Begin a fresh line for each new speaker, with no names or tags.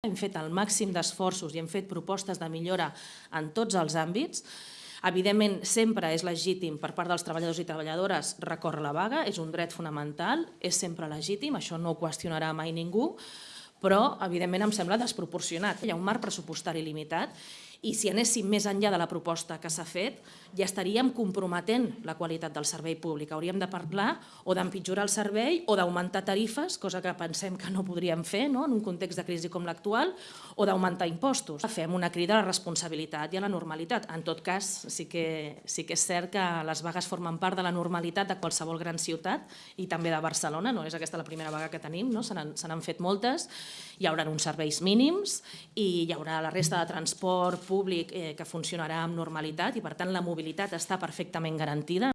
hem fet el màxim d'esforços i hem fet propostes de millora en tots els àmbits. Evidentment, sempre és legítim per part dels treballadors i treballadores recórrer la vaga, és un dret fonamental, és sempre legítim, això no ho qüestionarà mai ningú, però evidentment em sembla desproporcionat. Hi ha un marc pressupostari limitat i si anéssim més enllà de la proposta que s'ha fet, ja estaríem comprometent la qualitat del servei públic. Hauríem de parlar o d'empitjorar el servei o d'augmentar tarifes, cosa que pensem que no podríem fer no? en un context de crisi com l'actual, o d'augmentar impostos. Fem una crida a la responsabilitat i a la normalitat. En tot cas, sí que, sí que és cert que les vagues formen part de la normalitat de qualsevol gran ciutat i també de Barcelona, no és aquesta la primera vaga que tenim, no? se n'han fet moltes, hi haurà uns serveis mínims i hi haurà la resta de transport públic eh, que funcionarà amb normalitat i per tant la mobilitat està perfectament garantida.